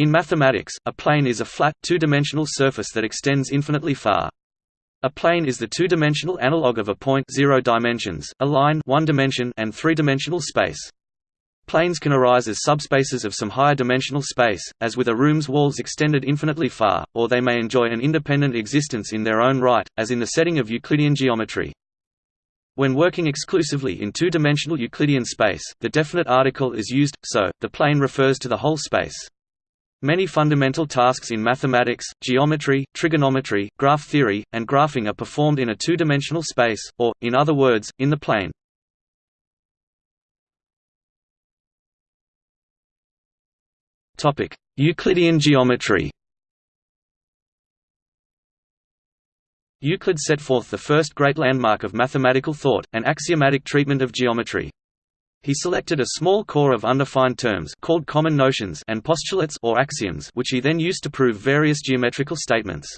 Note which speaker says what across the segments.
Speaker 1: In mathematics, a plane is a flat, two-dimensional surface that extends infinitely far. A plane is the two-dimensional analog of a point zero dimensions, a line one dimension, and three-dimensional space. Planes can arise as subspaces of some higher dimensional space, as with a room's walls extended infinitely far, or they may enjoy an independent existence in their own right, as in the setting of Euclidean geometry. When working exclusively in two-dimensional Euclidean space, the definite article is used, so, the plane refers to the whole space. Many fundamental tasks in mathematics, geometry, trigonometry, graph theory, and graphing are performed in a two-dimensional space, or, in other words, in the plane. Euclidean geometry Euclid set forth the first great landmark of mathematical thought, an axiomatic treatment of geometry. He selected a small core of undefined terms called common notions and postulates or axioms which he then used to prove various geometrical statements.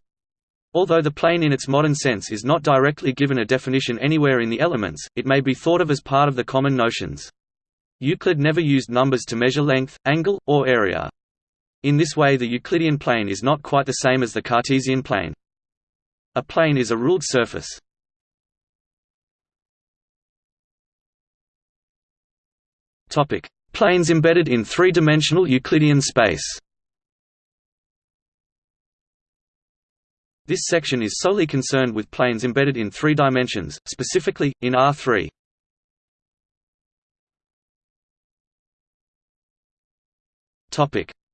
Speaker 1: Although the plane in its modern sense is not directly given a definition anywhere in the elements, it may be thought of as part of the common notions. Euclid never used numbers to measure length, angle, or area. In this way the Euclidean plane is not quite the same as the Cartesian plane. A plane is a ruled surface. Topic: Planes embedded in three-dimensional Euclidean space. This section is solely concerned with planes embedded in three dimensions, specifically, in R3.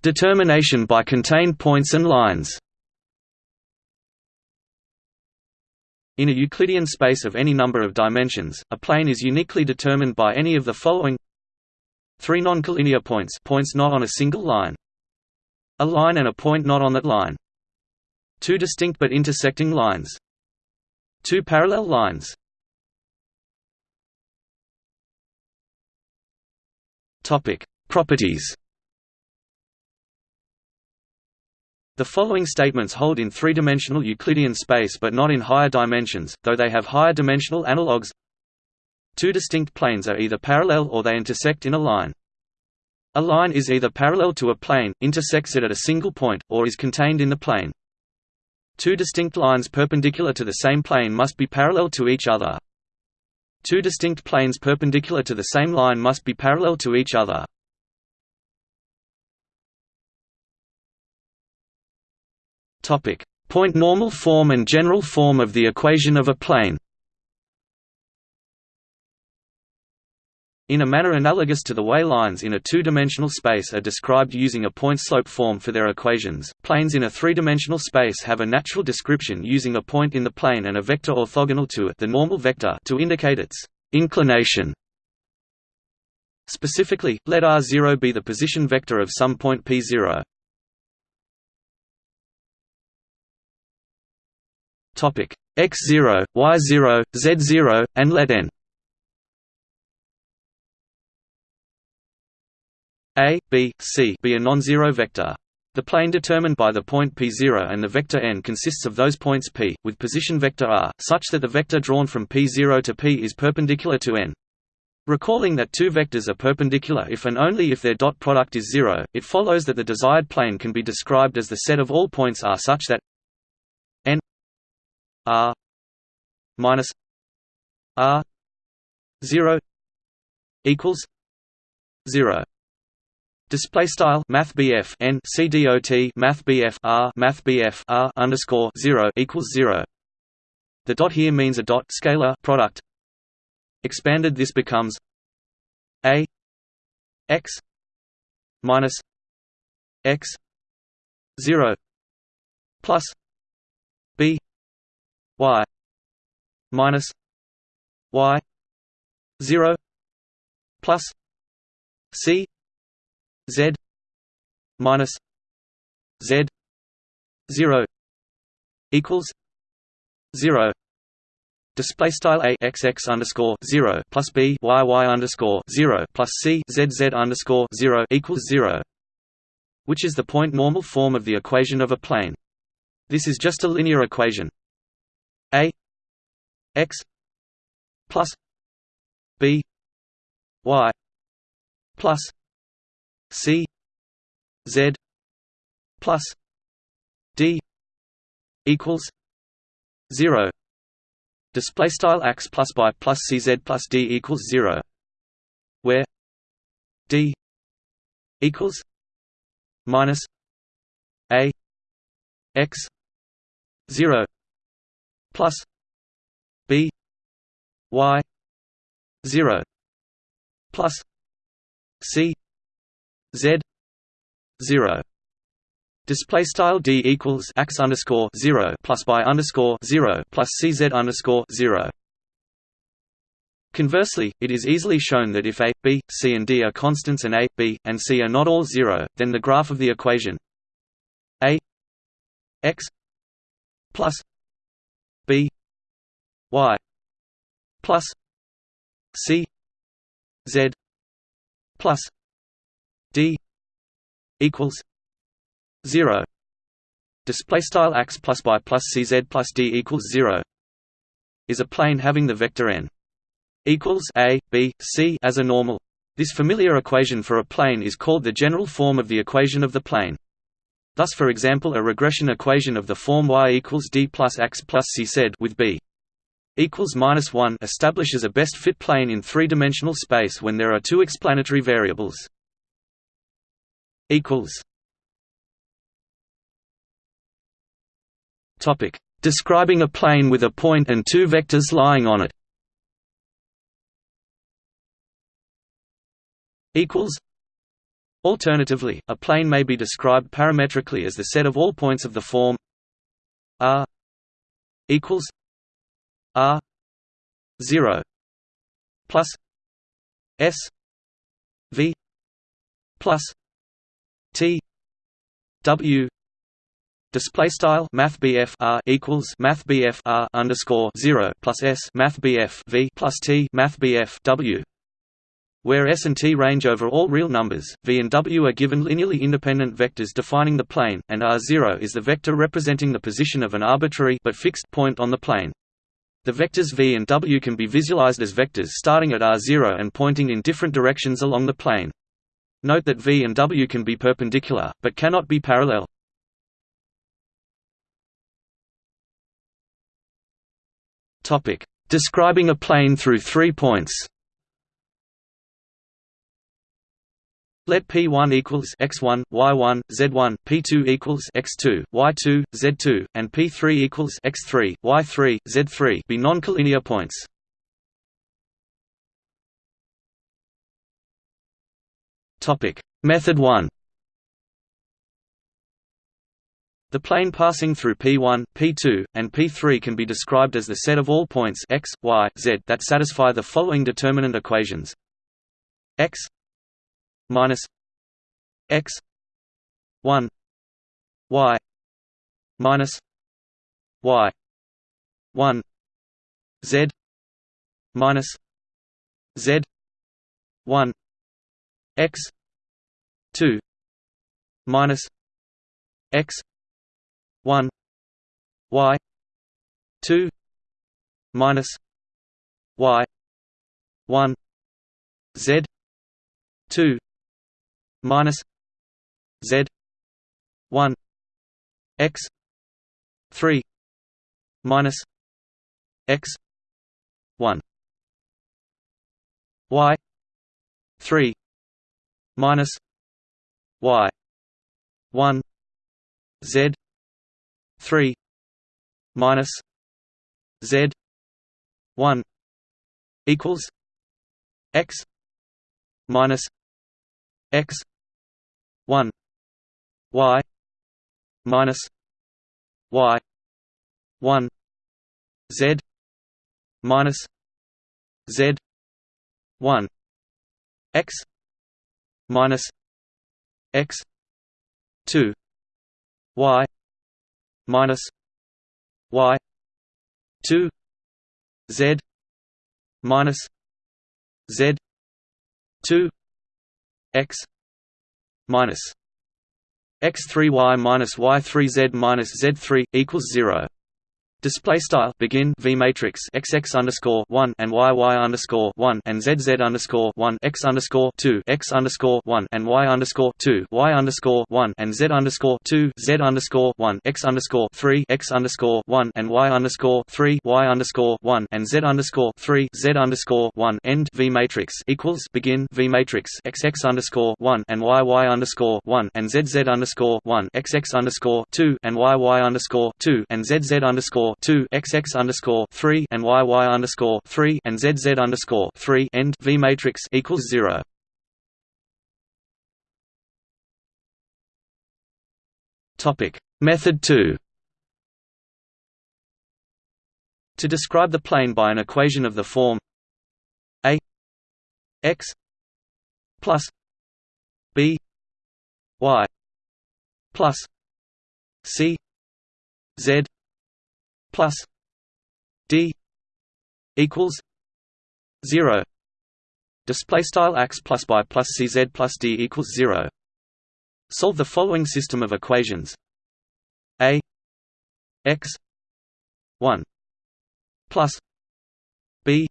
Speaker 1: Determination by contained points and lines In a Euclidean space of any number of dimensions, a plane is uniquely determined by any of the following Three non-collinear points points not on a single line. A line and a point not on that line. Two distinct but intersecting lines. Two parallel lines. Topic: Properties. The following statements hold in three-dimensional Euclidean space but not in higher dimensions, though they have higher dimensional analogues Two distinct planes are either parallel or they intersect in a line. A line is either parallel to a plane, intersects it at a single point, or is contained in the plane. Two distinct lines perpendicular to the same plane must be parallel to each other. Two distinct planes perpendicular to the same line must be parallel to each other. Point normal form and general form of the equation of a plane In a manner analogous to the way lines in a two-dimensional space are described using a point-slope form for their equations, planes in a three-dimensional space have a natural description using a point in the plane and a vector orthogonal to it the normal vector to indicate its inclination. Specifically, let r0 be the position vector of some point p0. x0, y0, z0, and let n A, B, C be a non-zero vector. The plane determined by the point p0 and the vector n consists of those points p, with position vector r, such that the vector drawn from p0 to p is perpendicular to n. Recalling that two vectors are perpendicular if and only if their dot product is zero, it follows that the desired plane can be described as the set of all points r such that n r minus r 0 equals 0 Display style Math BF N C D O T Math BF R Math BF R underscore zero equals zero. The dot here means a dot scalar product. Expanded this becomes A X minus X zero plus B Y minus Y zero plus C Z minus Z zero equals zero display style a x x underscore zero plus b y y underscore zero plus c z z underscore zero equals zero, which is the point normal form of the equation of a plane. This is just a linear equation. A x plus b y plus C Z plus d equals 0 display style x plus by plus cz plus d equals 0 where d equals minus a x 0 plus b y 0 plus c z 0 Display style d equals x underscore zero plus by underscore zero plus cz underscore zero. Conversely, it is easily shown that if a, b, c and d are constants and a, b, and c are not all zero, then the graph of the equation a x plus b y plus c z plus d equals 0 display style x plus y plus cz plus d equals 0 is a plane having the vector n equals a b c as a normal. This familiar equation for a plane is called the general form of the equation of the plane. Thus for example a regression equation of the form y equals d plus x plus c z with b equals minus 1 establishes a best fit plane in three-dimensional space when there are two explanatory variables equals Topic: Describing a plane with a point and two vectors lying on it. Equals. Alternatively, a plane may be described parametrically as the set of all points of the form r equals r 0 plus s v plus t w Display style Math R equals Math R underscore zero plus S Math V plus T Math W where S and T range over all real numbers, V and W are given linearly independent vectors defining the plane, and R0 is the vector representing the position of an arbitrary but fixed point on the plane. The vectors V and W can be visualized as vectors starting at R0 and pointing in different directions along the plane. Note that V and W can be perpendicular, but cannot be parallel. Describing a plane through three points. Let P1 equals x1, y1, z1, P2 equals x2, y2, z2, and P3 equals x3, y3, z3 be non-collinear points. Topic: Method 1. The plane passing through P1, P2, and P3 can be described as the set of all points x, y, z that satisfy the following determinant equations: x minus x 1 y minus y 1 z minus z 1 x 2 minus x 1 y 2 minus y 1 z 2 minus z 1 x 3 minus x 1 y 3 minus y 1 z 3 minus z 1 equals x minus x 1 y minus y 1 z minus z 1 x minus x 2 y minus y 2 z minus z 2 x minus x3y minus y3z minus z3 equals 0 Display style begin v matrix x x underscore one and y y underscore one and z z underscore one x underscore two x underscore one and y underscore two y underscore one and z underscore two z underscore one x underscore three x underscore one and y underscore three y underscore one and z underscore three z underscore one end v matrix equals begin v matrix x x underscore one and y y underscore one and z z underscore one x x underscore two and y y underscore two and z z underscore two XX underscore three and YY underscore three and ZZ underscore three end V matrix equals zero. Topic Method two To describe the plane by an equation of the form A x plus B y plus C Z plus d equals zero. Display style x plus by plus cz plus d equals zero. Solve the following system of equations: a x one plus b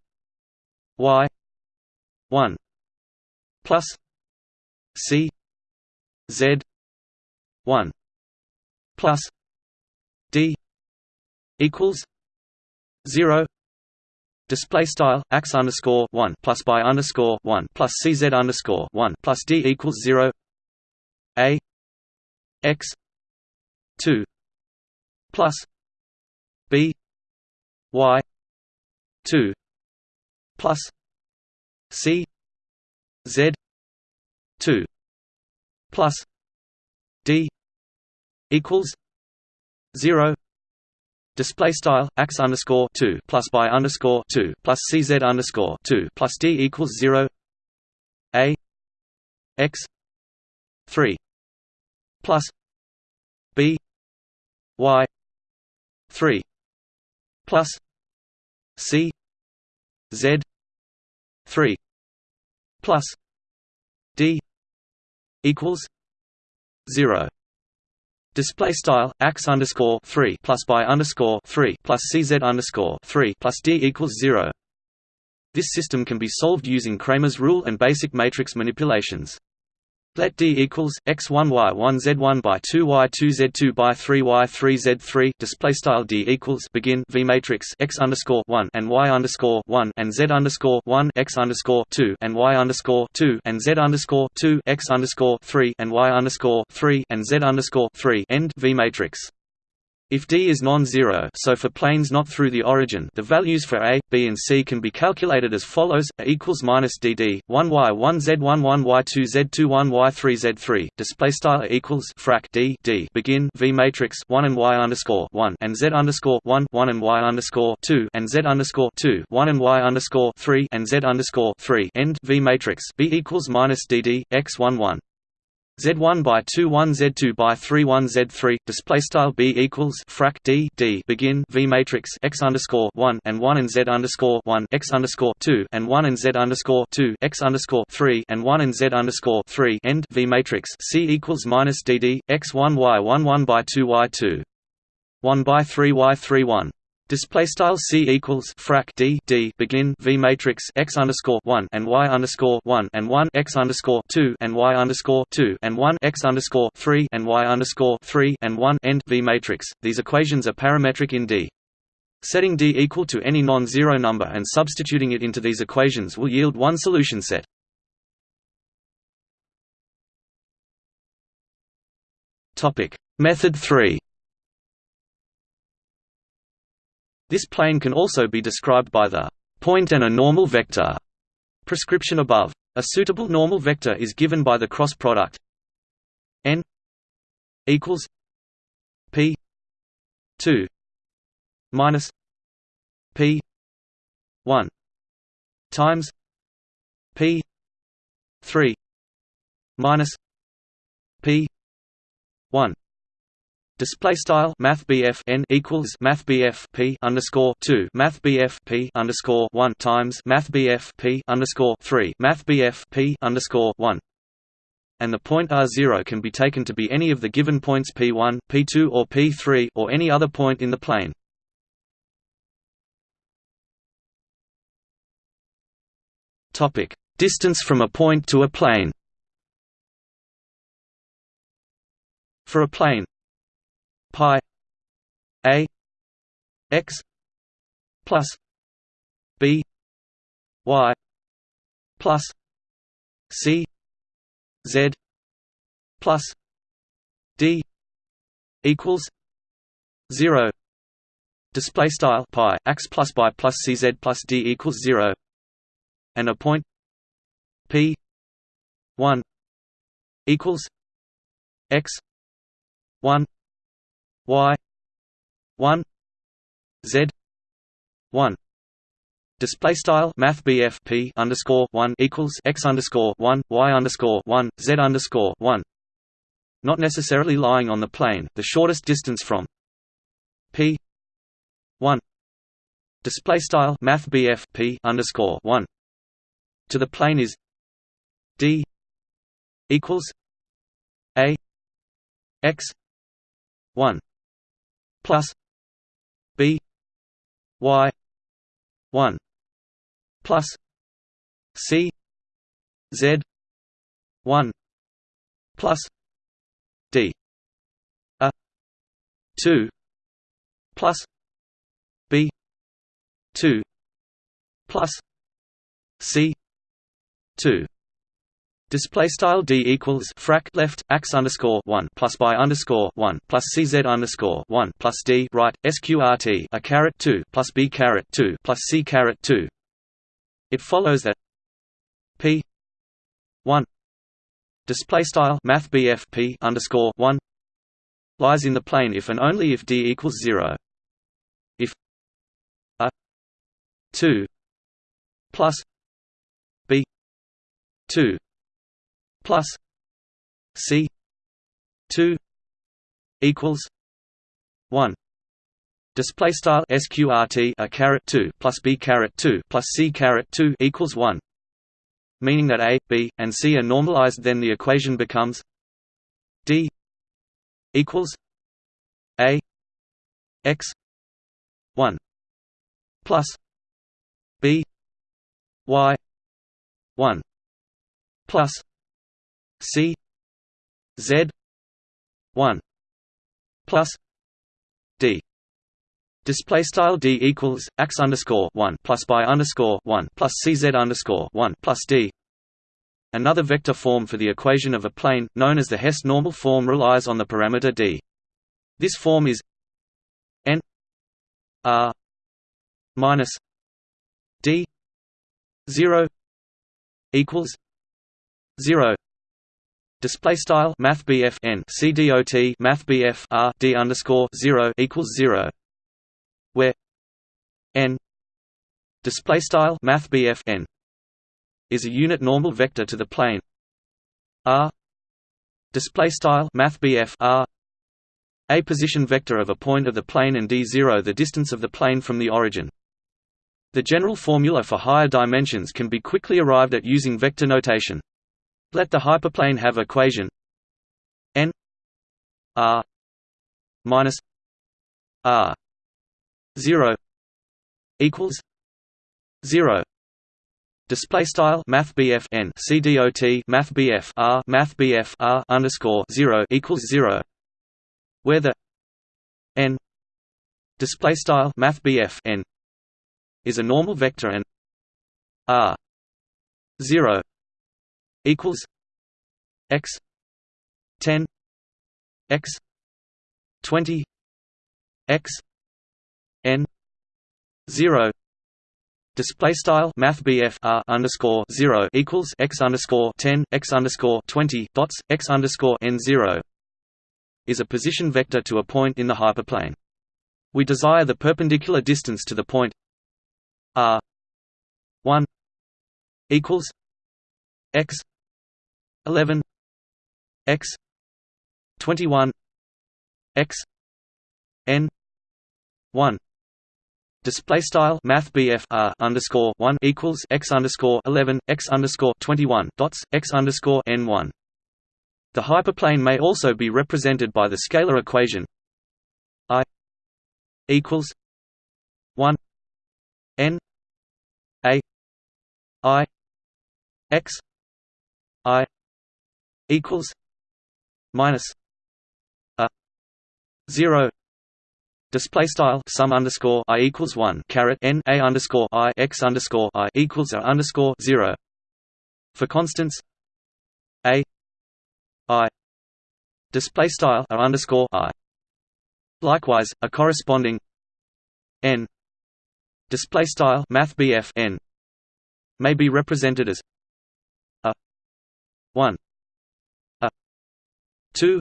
Speaker 1: y one plus c z one plus d equals zero. Display style x underscore one plus by underscore one plus cz underscore one plus d equals zero. A. X. two plus b. Y. two plus c. Z. two plus d equals zero display style x underscore two plus by underscore two plus cz underscore two plus d equals zero. A x three plus b y three plus c z three plus d equals zero Display style x underscore three plus by underscore three plus cz underscore three plus d equals zero. This system can be solved using Cramer's rule and basic matrix manipulations. Let D equals x one y one z one by two y two z two by three y three z three. Display style D equals begin V matrix x underscore one and y underscore one and z underscore one x underscore two and y underscore two and z underscore two x underscore three and y underscore three and z underscore three. End V matrix. If D is non-zero so for planes not through the origin the values for A, B and C can be calculated as follows A equals minus DD, 1 Y 1 Z 1 1 Y 2 Z 2 1 Y 3 Z 3, display style equals frac D D. Begin V matrix 1 and Y underscore 1 and Z underscore 1 1 and Y underscore 2 and Z underscore 2 1 and Y underscore 3 and Z underscore 3 end V matrix B equals minus DD, X 1 1 Z1 by 2 1 Z2 by 3 1 Z3 display style B equals frac D D begin V matrix X underscore 1 and 1 and Z underscore 1 X underscore 2 and 1 and Z underscore 2 X underscore 3 and 1 and Z underscore 3 end V matrix C equals minus DD X 1 Y 1 1 by 2 Y 2 1 by 3 Y 3 1 Display style c equals frac d d begin v matrix x underscore one and y underscore one and one x underscore two and y underscore two and one x underscore three and y underscore three and one end v matrix. These equations are parametric in D. Setting D equal to any non-zero number and substituting it into these equations will yield one solution set. Topic Method three. This plane can also be described by the point and a normal vector prescription above. A suitable normal vector is given by the cross product n equals p 2 minus p 1 times p 3 minus p 1 Display style Math BF N equals Math BF P underscore two Math BF P underscore one times Math BF P underscore three Math BF P underscore one and the point R0 can be taken to be any of the given points P1, P2 or P3 or any other point in the plane. Topic: Distance from a point to a plane. For a plane, pi a x plus b y plus c z plus d equals 0 display style pi x plus by plus cz plus d equals 0 and a point p 1 equals x 1 y 1 z 1 Display style Math p underscore one equals x underscore one y underscore one z underscore one. Not necessarily lying on the plane, the shortest distance from p one display style Math p underscore one to the plane is d equals a x one plus b y one plus C Z one plus D a two plus B two plus C two Display style d equals frac left x underscore one plus by underscore one plus cz underscore one plus d right sqrt a caret two plus b caret two plus c caret two it follows that p one display style math p underscore one lies in the plane if and only if d equals zero. If a two plus b two plus c two equals one Display style sqrt a caret two plus b caret two plus c caret two equals one, meaning that a, b, and c are normalized. Then the equation becomes d equals a x one plus b y one plus c z one plus d Display style d equals x underscore one plus by underscore one plus cz underscore one plus d. Another vector form for the equation of a plane, known as the Hess normal form, relies on the parameter d. This form is n r minus d zero equals zero. Display style Math n C D O T Math R D underscore zero equals zero. Where n display style math n is a unit normal vector to the plane. R display style math r a position vector of a point of the plane and d0 the distance of the plane from the origin. The general formula for higher dimensions can be quickly arrived at using vector notation let the hyperplane have equation n r minus r 0 equals 0 display style math n math BF R math BF R underscore 0 equals 0 where the n display style math n is a normal vector and R 0 equals x 10 x 20 x n zero display style math r underscore zero equals x underscore ten x underscore twenty dots x underscore n zero is a position vector to a point in the hyperplane. We desire the perpendicular distance to the point r one equals x eleven x twenty one x n one display style math r underscore one equals x underscore eleven x underscore twenty one dots x underscore n one. The hyperplane may also be represented by the scalar equation i equals one n a i x i equals minus a 0 Display style sum underscore i equals one caret n a underscore i x underscore i equals a underscore zero. For constants a i. Display style a underscore i. Likewise, a corresponding n. Display style math n. May be represented as a one 2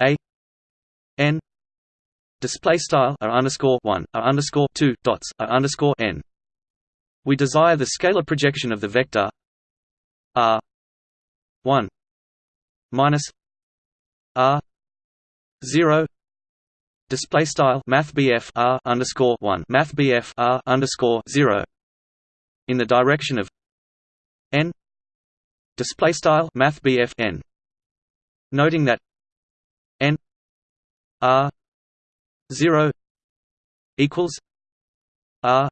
Speaker 1: a n display style r underscore 1 r underscore 2 dots r underscore n. We desire the scalar projection of the vector r 1 minus r 0 display style math r underscore 1 math r underscore 0 in the direction of n display style math n noting that n r 0 equals r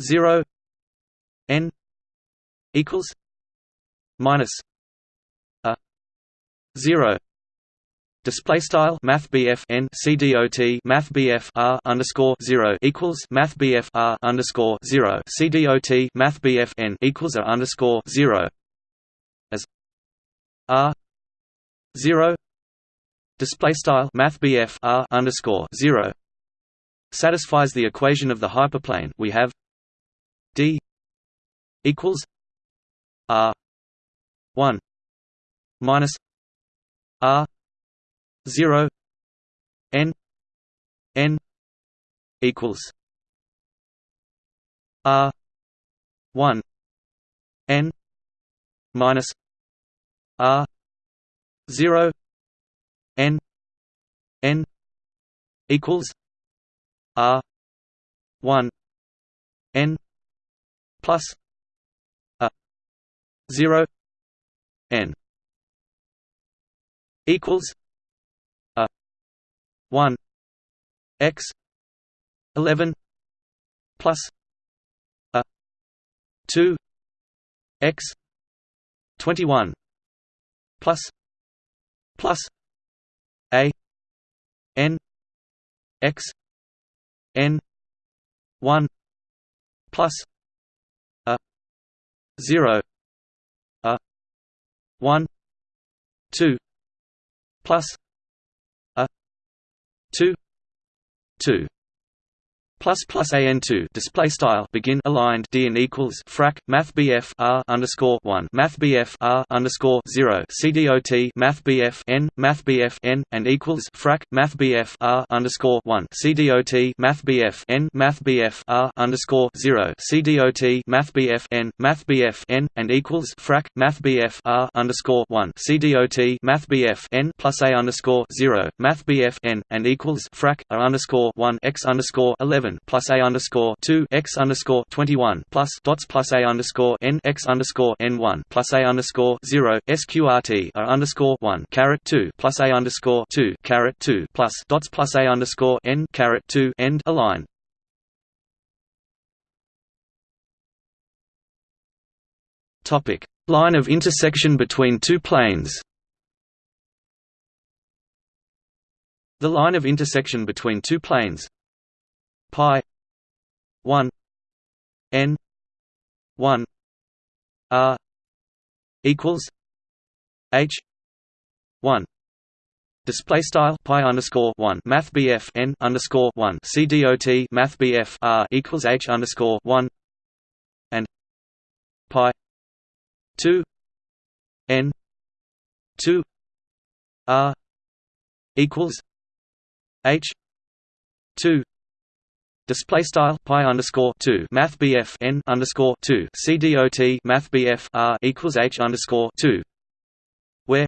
Speaker 1: 0 n equals minus a 0 Display style Math BF N C D O T Math BF R underscore zero equals Math BF R underscore zero. C D O T Math BF N equals a underscore zero. As R zero display style math r underscore 0 satisfies the equation of the hyperplane we have d equals r 1 minus r 0 n n equals r 1 n minus r 0 n n equals r 1 n plus a 0 n equals a 1 x 11 plus a 2 x 21 plus plus a n x n 1 plus a 0 a 1 2 plus a 2 2 plus plus an two display style begin aligned d and equals frac math bf r underscore one math bf r underscore zero cdot math bf n math bf n and equals frac math bf r underscore one cdot math bf n math bf r underscore zero cdot math bf n math bf n and equals frac math bf r underscore one cdot math bf n plus a underscore zero math bf n and equals frac r underscore one x underscore eleven plus a underscore two x underscore twenty one plus dots plus a underscore n x underscore n one plus a underscore zero sqrt a underscore one caret two plus a underscore two caret two plus dots plus a underscore n caret two end align. Topic line of intersection between two planes. The line of intersection between two planes pi 1 n 1 r equals h 1 Display style pi underscore one. Math BF N underscore one. C D O T. Math BF R equals H underscore one and pi two N two R equals H two Display style pi underscore two Math BF N underscore two CDOT Math BF R equals H underscore two where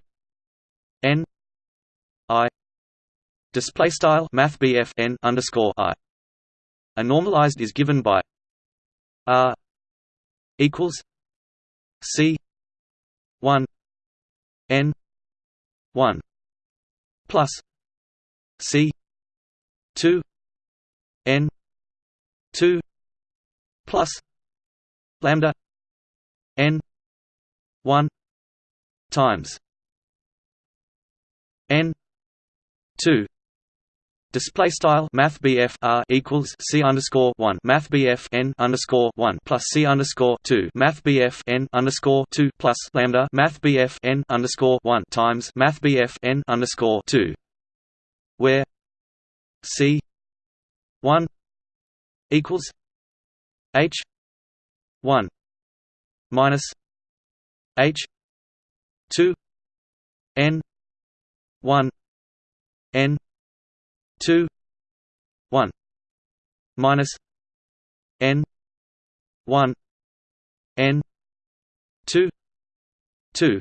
Speaker 1: N I display style Math BF N underscore I. A normalized is given by R equals C one N one plus C two N 2 plus lambda n one times n two. Display style Math R equals C underscore one. Math N underscore one plus C underscore two. Math N underscore two plus lambda. Math N underscore one times Math N underscore two where C one equals H one minus H two N one N two one minus N one N two two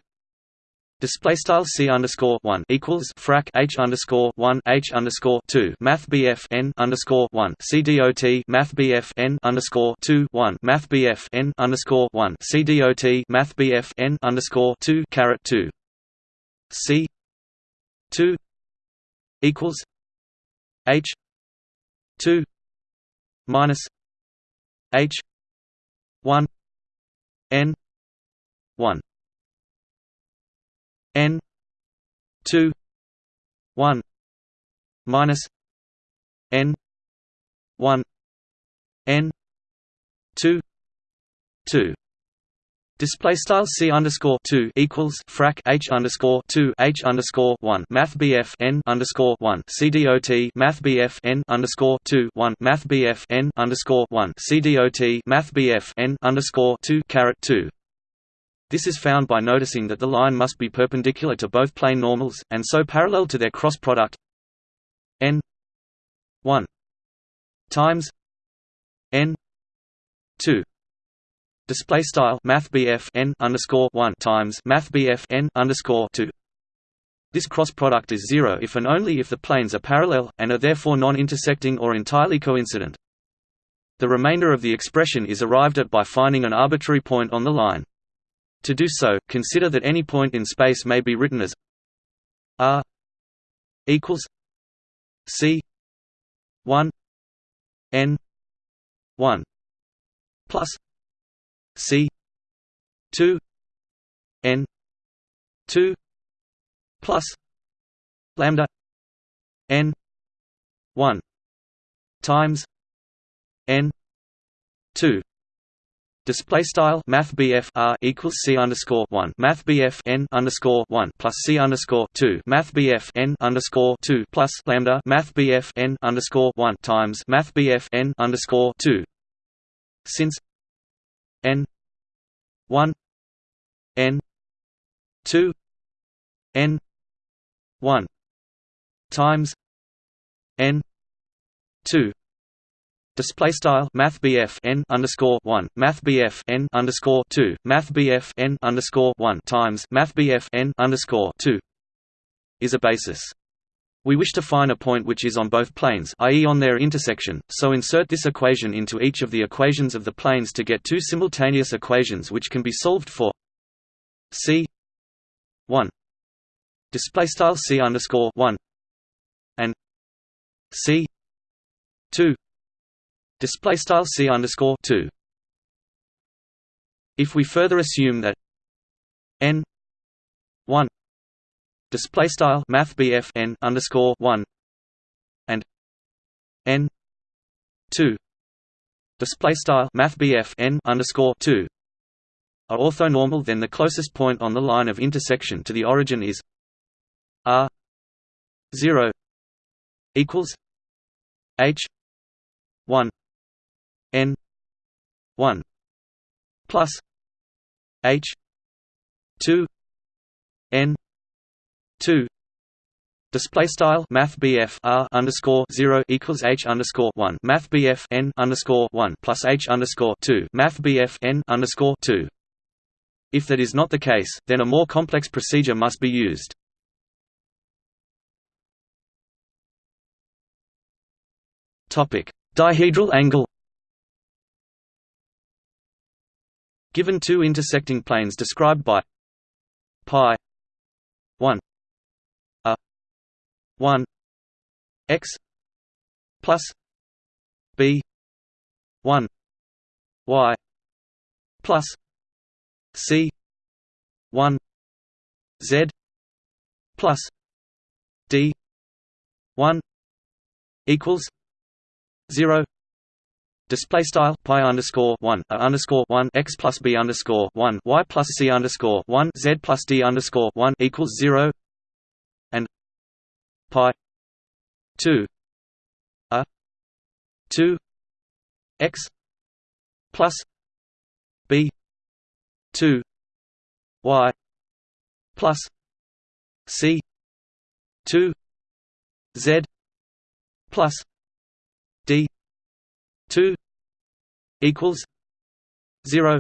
Speaker 1: Display style c underscore one equals frac h underscore one h underscore two math bf n underscore one c dot math bf n underscore two one math bf n underscore one c dot math bf n underscore two caret two. C two equals h two minus h one n one n 2 1 minus n 1 n 2 2 Display style c underscore two equals frac h underscore two h underscore one math bf n underscore one c dot math bf n underscore two one math bf n underscore one c dot math bf n underscore two caret two this is found by noticing that the line must be perpendicular to both plane normals, and so parallel to their cross product n 1 times n 2 display style math n underscore 1 times math n underscore 2 this cross product is zero if and only if the planes are parallel, and are therefore non-intersecting or entirely coincident. The remainder of the expression is arrived at by finding an arbitrary point on the line. To do so, consider that any point in space may be written as r equals c 1 n 1 plus c 2 n 2 plus lambda n 1 times n 2 Display style Math R equals C underscore one. Math N underscore one plus C underscore two. Math N underscore two plus lambda. Math N underscore one times Math N underscore two. Since N one N two N one times N two Display style Math n underscore one Math n underscore two Math n underscore one times Math n underscore two is a basis. We wish to find a point which is on both planes i.e. on their intersection, so insert this equation into each of the equations of the planes to get two simultaneous equations which can be solved for c 1 display style c underscore 1 and c 2 display style c underscore 2 if we further assume that n 1 display style math n underscore 1 and n 2 display style math n underscore 2 are orthonormal then the closest point on the line of intersection to the origin is r 0 equals h 1 n 1 plus h 2 n 2 Display style Math R underscore zero equals H underscore one Math N underscore one plus H underscore two Math N underscore two. If that is not the case, then a more complex procedure must be used. Topic: Dihedral angle. Given two intersecting planes described by pi 1 a 1 x plus b 1 y plus c 1 z plus d 1 equals 0 Display style pi underscore one a underscore one x plus b underscore one y plus c underscore one z plus d underscore one equals zero. And pi two a two x plus b two y plus c two z plus 2 equals 0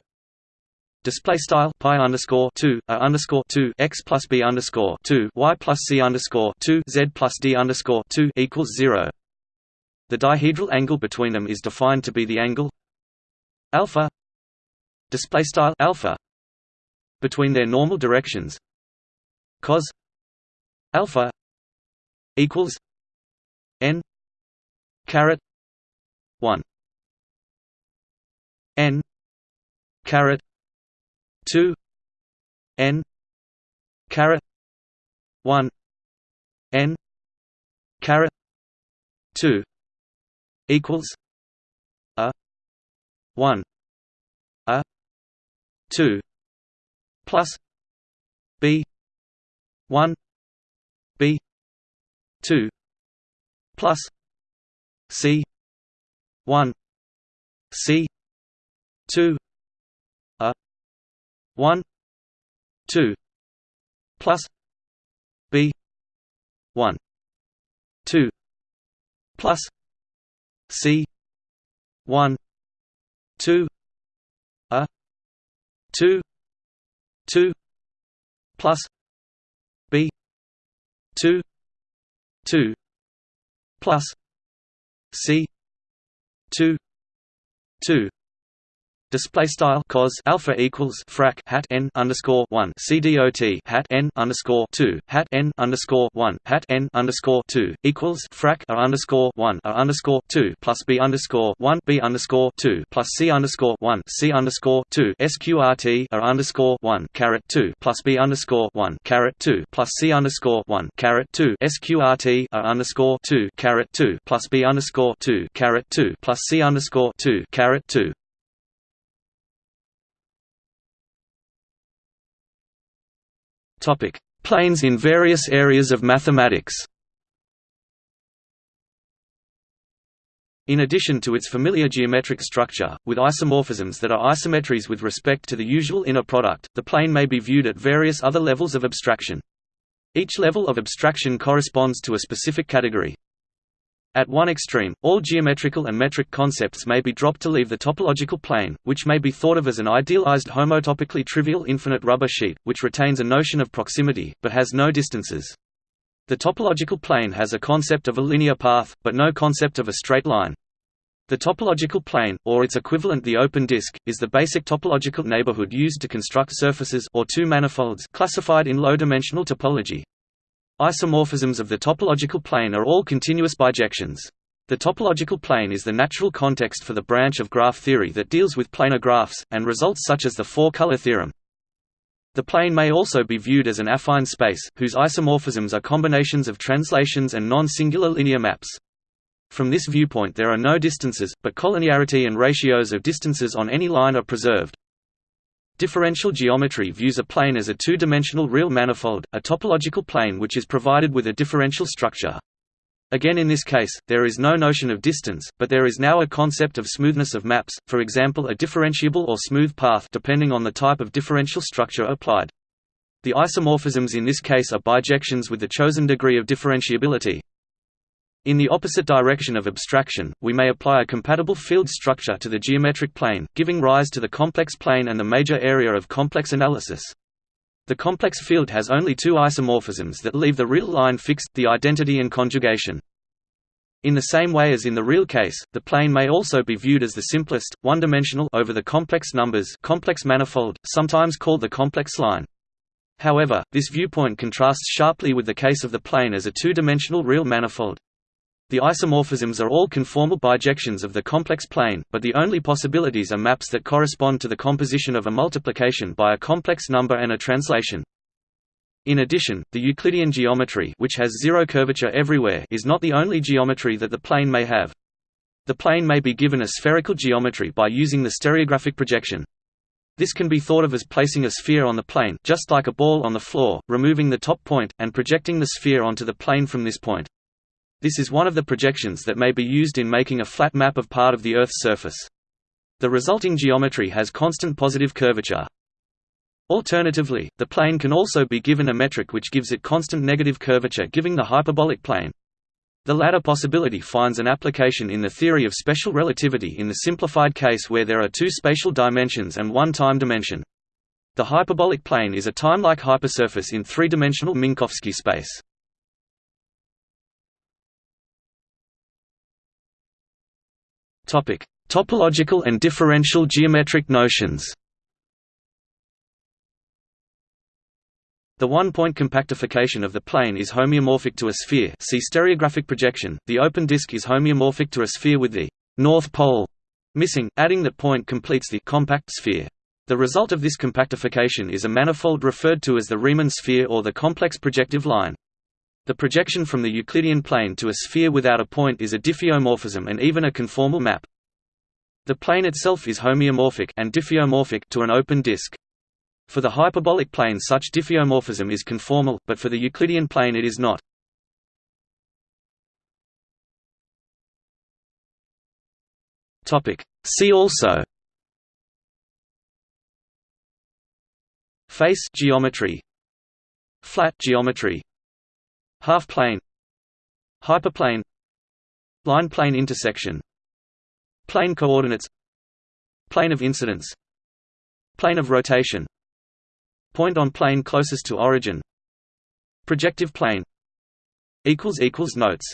Speaker 1: display style pi underscore 2 a underscore 2 x plus b underscore 2 y plus c underscore 2 z plus d underscore 2 equals 0 the dihedral angle between them is defined to be the angle alpha display style alpha between their normal directions. Cos alpha equals n caret 1 n caret 2 n caret 1 n caret 2 equals a 1 a 2 plus b 1 b 2 plus c 1 c 2 a 1 2 plus b 1 2 plus c 1 2 a 2 2 plus b 2 2 plus c 2 2 Display style cos alpha equals frac hat n underscore one. Cdot hat n underscore two. Hat n underscore one. Hat n underscore two equals frac a underscore one. A underscore two plus b underscore one. B underscore two plus c underscore one. C underscore two. Sqrt a underscore one. Caret two plus b underscore one. Caret two plus c underscore one. Caret two. Sqrt a underscore two. Caret two plus b underscore two. Caret two plus c underscore two. Caret two Topic: Planes in various areas of mathematics. In addition to its familiar geometric structure, with isomorphisms that are isometries with respect to the usual inner product, the plane may be viewed at various other levels of abstraction. Each level of abstraction corresponds to a specific category. At one extreme, all geometrical and metric concepts may be dropped to leave the topological plane, which may be thought of as an idealized homotopically trivial infinite rubber sheet, which retains a notion of proximity, but has no distances. The topological plane has a concept of a linear path, but no concept of a straight line. The topological plane, or its equivalent the open disk, is the basic topological neighborhood used to construct surfaces or two manifolds classified in low-dimensional topology. Isomorphisms of the topological plane are all continuous bijections. The topological plane is the natural context for the branch of graph theory that deals with planar graphs, and results such as the four-color theorem. The plane may also be viewed as an affine space, whose isomorphisms are combinations of translations and non-singular linear maps. From this viewpoint there are no distances, but collinearity and ratios of distances on any line are preserved. Differential geometry views a plane as a two-dimensional real manifold, a topological plane which is provided with a differential structure. Again in this case, there is no notion of distance, but there is now a concept of smoothness of maps, for example a differentiable or smooth path depending on the type of differential structure applied. The isomorphisms in this case are bijections with the chosen degree of differentiability, in the opposite direction of abstraction, we may apply a compatible field structure to the geometric plane, giving rise to the complex plane and the major area of complex analysis. The complex field has only two isomorphisms that leave the real line fixed, the identity and conjugation. In the same way as in the real case, the plane may also be viewed as the simplest, one-dimensional over the complex numbers complex manifold, sometimes called the complex line. However, this viewpoint contrasts sharply with the case of the plane as a two-dimensional real manifold. The isomorphisms are all conformal bijections of the complex plane, but the only possibilities are maps that correspond to the composition of a multiplication by a complex number and a translation. In addition, the Euclidean geometry which has zero curvature everywhere is not the only geometry that the plane may have. The plane may be given a spherical geometry by using the stereographic projection. This can be thought of as placing a sphere on the plane just like a ball on the floor, removing the top point, and projecting the sphere onto the plane from this point. This is one of the projections that may be used in making a flat map of part of the Earth's surface. The resulting geometry has constant positive curvature. Alternatively, the plane can also be given a metric which gives it constant negative curvature giving the hyperbolic plane. The latter possibility finds an application in the theory of special relativity in the simplified case where there are two spatial dimensions and one time dimension. The hyperbolic plane is a time-like hypersurface in three-dimensional Minkowski space. Topic: Topological and differential geometric notions. The one-point compactification of the plane is homeomorphic to a sphere see stereographic projection, the open disk is homeomorphic to a sphere with the north pole missing, adding that point completes the compact sphere. The result of this compactification is a manifold referred to as the Riemann sphere or the complex projective line. The projection from the Euclidean plane to a sphere without a point is a diffeomorphism and even a conformal map. The plane itself is homeomorphic and diffeomorphic to an open disk. For the hyperbolic plane such diffeomorphism is conformal, but for the Euclidean plane it is not. See also Face geometry Flat geometry Half-plane Hyperplane Line-plane intersection Plane coordinates Plane of incidence Plane of rotation Point on plane closest to origin Projective plane Notes